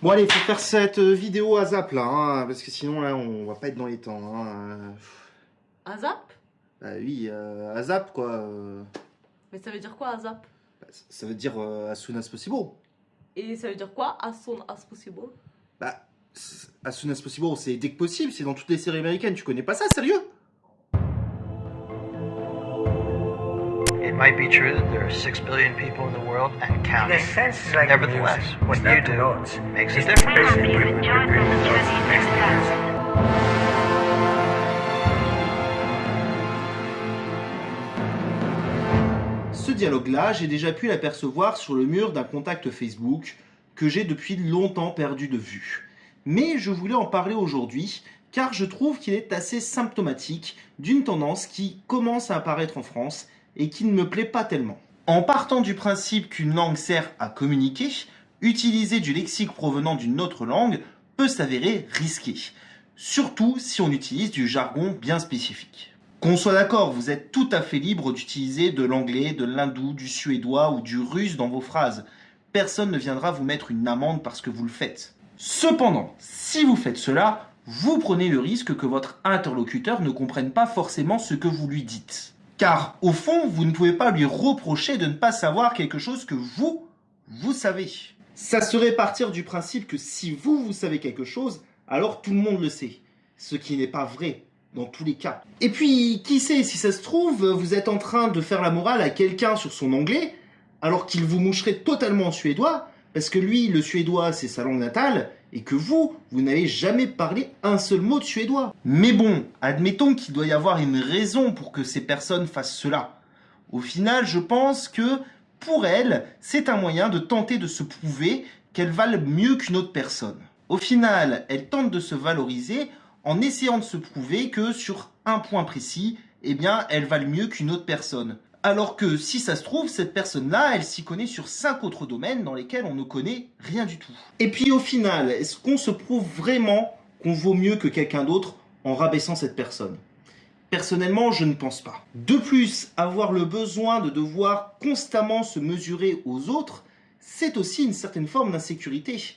Bon allez, faut faire cette euh, vidéo à zap là, hein, parce que sinon là on va pas être dans les temps. Hein. Un zap? Bah oui, euh, à zap quoi. euh, Mais ça veut dire quoi, un zap? Bah, ça veut dire euh, as soon as possible. Et ça veut dire quoi, as soon as possible? Bah, as soon as possible, c'est dès que possible, c'est dans toutes les séries américaines, tu connais pas ça, sérieux? Might be true that there are six billion people in the world and In a counting. sense, it's like Nevertheless, music. what It's you not do the notes. makes a It's the difference. person with- with- with- with the notes next to it. Ce dialogue-là, j'ai déjà pu l'apercevoir sur le mur d'un contact Facebook que j'ai depuis longtemps perdu de vue. Mais je voulais en parler aujourd'hui car je trouve qu'il est assez symptomatique d'une tendance qui commence à apparaître en France et qui ne me plaît pas tellement. En partant du principe qu'une langue sert à communiquer, utiliser du lexique provenant d'une autre langue peut s'avérer risqué, surtout si on utilise du jargon bien spécifique. Qu'on soit d'accord, vous êtes tout à fait libre d'utiliser de l'anglais, de l'hindou, du suédois ou du russe dans vos phrases. Personne ne viendra vous mettre une amende parce que vous le faites. Cependant, si vous faites cela, vous prenez le risque que votre interlocuteur ne comprenne pas forcément ce que vous lui dites. Car, au fond, vous ne pouvez pas lui reprocher de ne pas savoir quelque chose que vous, vous savez. Ça serait partir du principe que si vous, vous savez quelque chose, alors tout le monde le sait. Ce qui n'est pas vrai dans tous les cas. Et puis, qui sait, si ça se trouve, vous êtes en train de faire la morale à quelqu'un sur son anglais, alors qu'il vous moucherait totalement en suédois, parce que lui, le suédois, c'est sa langue natale, et que vous, vous n'avez jamais parlé un seul mot de suédois. Mais bon, admettons qu'il doit y avoir une raison pour que ces personnes fassent cela. Au final, je pense que, pour elles, c'est un moyen de tenter de se prouver qu'elles valent mieux qu'une autre personne. Au final, elles tentent de se valoriser en essayant de se prouver que sur un point précis, eh bien, elles valent mieux qu'une autre personne. Alors que si ça se trouve, cette personne-là, elle s'y connaît sur cinq autres domaines dans lesquels on ne connaît rien du tout. Et puis au final, est-ce qu'on se prouve vraiment qu'on vaut mieux que quelqu'un d'autre en rabaissant cette personne? Personnellement, je ne pense pas. De plus, avoir le besoin de devoir constamment se mesurer aux autres, c'est aussi une certaine forme d'insécurité.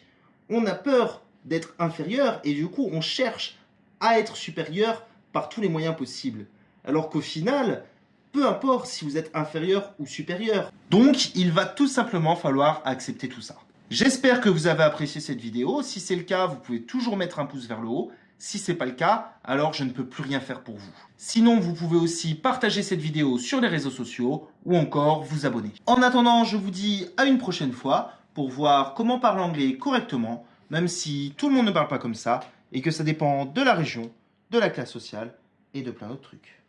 On a peur d'être inférieur et du coup, on cherche à être supérieur par tous les moyens possibles. Alors qu'au final, peu importe si vous êtes inférieur ou supérieur. Donc, il va tout simplement falloir accepter tout ça. J'espère que vous avez apprécié cette vidéo. Si c'est le cas, vous pouvez toujours mettre un pouce vers le haut. Si c'est pas le cas, alors je ne peux plus rien faire pour vous. Sinon, vous pouvez aussi partager cette vidéo sur les réseaux sociaux ou encore vous abonner. En attendant, je vous dis à une prochaine fois pour voir comment parler anglais correctement, même si tout le monde ne parle pas comme ça et que ça dépend de la région, de la classe sociale et de plein d'autres trucs.